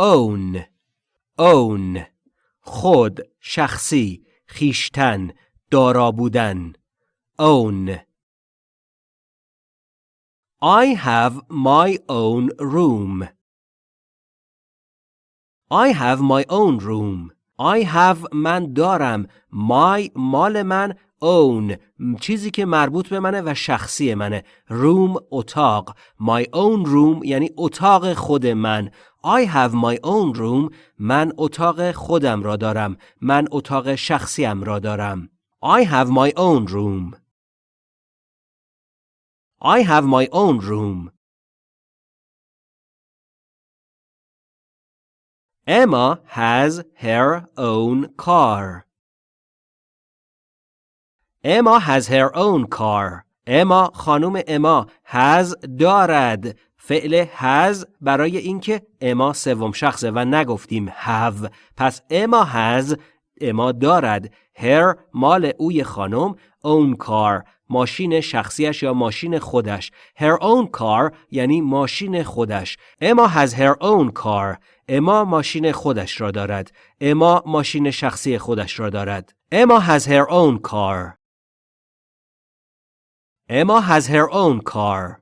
own own خود شخصی خیشتن دارا بودن own I have my own room I have my own room I have من دارم. My مال من own. چیزی که مربوط به منه و شخصی منه. room اتاق. My own room یعنی اتاق خود من. I have my own room. من اتاق خودم را دارم. من اتاق شخصیم را دارم. I have my own room. I have my own room. Emma has her own car. Emma has her own car. Emma خانم اما has دارد. فعل has برای اینکه اما سوم شخصه و نگفتیم have. پس اما has اما دارد. Her مال اوی خانم own car. ماشین شخصیش یا ماشین خودش. Her own car یعنی ماشین خودش. اما has her own car. اما ماشین خودش را دارد. اما ماشین شخصی خودش را دارد. اما has her own car. Emma has her own car.